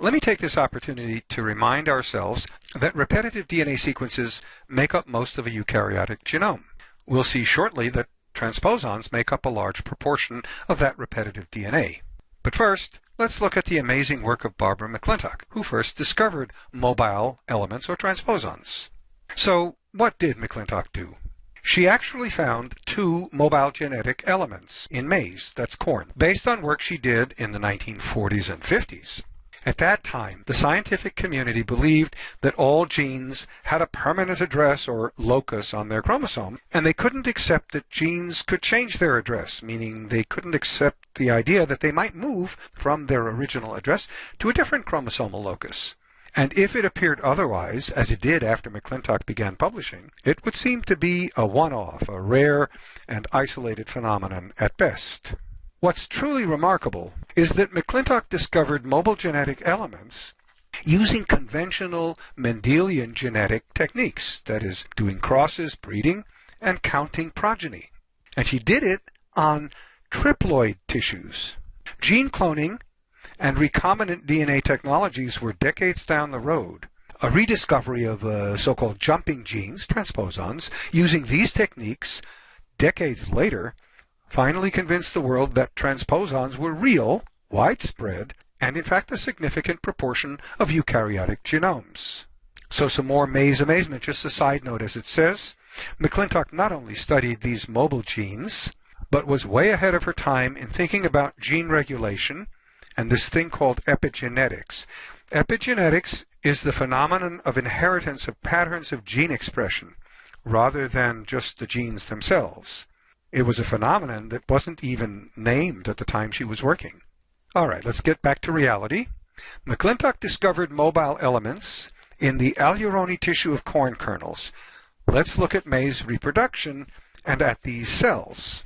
Let me take this opportunity to remind ourselves that repetitive DNA sequences make up most of a eukaryotic genome. We'll see shortly that transposons make up a large proportion of that repetitive DNA. But first, let's look at the amazing work of Barbara McClintock, who first discovered mobile elements or transposons. So, what did McClintock do? She actually found two mobile genetic elements in maize, that's corn, based on work she did in the 1940s and 50s. At that time, the scientific community believed that all genes had a permanent address or locus on their chromosome, and they couldn't accept that genes could change their address, meaning they couldn't accept the idea that they might move from their original address to a different chromosomal locus. And if it appeared otherwise, as it did after McClintock began publishing, it would seem to be a one-off, a rare and isolated phenomenon at best. What's truly remarkable is that McClintock discovered mobile genetic elements using conventional Mendelian genetic techniques, that is, doing crosses, breeding, and counting progeny. And she did it on triploid tissues. Gene cloning and recombinant DNA technologies were decades down the road. A rediscovery of uh, so-called jumping genes, transposons, using these techniques decades later finally convinced the world that transposons were real, widespread, and in fact a significant proportion of eukaryotic genomes. So some more maize amazement, just a side note as it says. McClintock not only studied these mobile genes, but was way ahead of her time in thinking about gene regulation and this thing called epigenetics. Epigenetics is the phenomenon of inheritance of patterns of gene expression rather than just the genes themselves. It was a phenomenon that wasn't even named at the time she was working. All right, let's get back to reality. McClintock discovered mobile elements in the aleurone tissue of corn kernels. Let's look at maize reproduction and at these cells.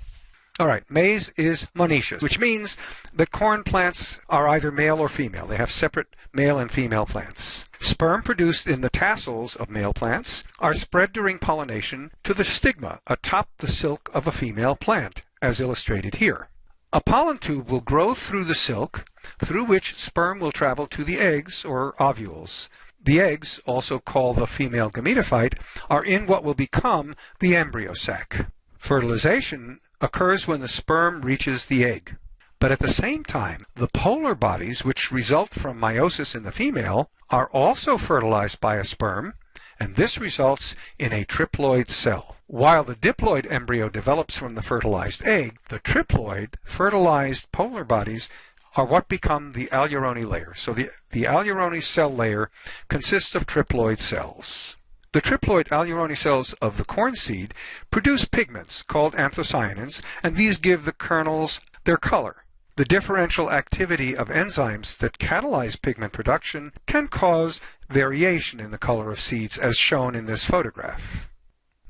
All right, maize is monoecious, which means that corn plants are either male or female. They have separate male and female plants. Sperm produced in the tassels of male plants are spread during pollination to the stigma atop the silk of a female plant, as illustrated here. A pollen tube will grow through the silk, through which sperm will travel to the eggs or ovules. The eggs, also called the female gametophyte, are in what will become the embryo sac. Fertilization occurs when the sperm reaches the egg. But at the same time, the polar bodies which result from meiosis in the female are also fertilized by a sperm, and this results in a triploid cell. While the diploid embryo develops from the fertilized egg, the triploid fertilized polar bodies are what become the aleurone layer. So the, the aleurone cell layer consists of triploid cells. The triploid aleurone cells of the corn seed produce pigments called anthocyanins, and these give the kernels their color. The differential activity of enzymes that catalyze pigment production can cause variation in the color of seeds as shown in this photograph.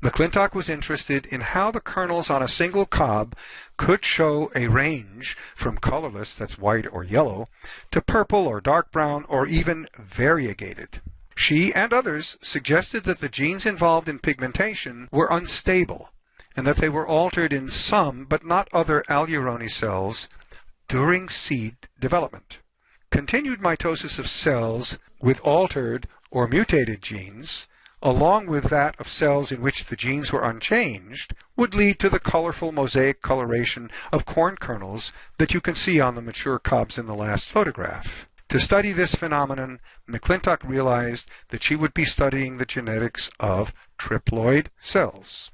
McClintock was interested in how the kernels on a single cob could show a range from colorless, that's white or yellow, to purple or dark brown or even variegated. She and others suggested that the genes involved in pigmentation were unstable and that they were altered in some but not other aleurone cells during seed development. Continued mitosis of cells with altered or mutated genes, along with that of cells in which the genes were unchanged, would lead to the colorful mosaic coloration of corn kernels that you can see on the mature cobs in the last photograph. To study this phenomenon, McClintock realized that she would be studying the genetics of triploid cells.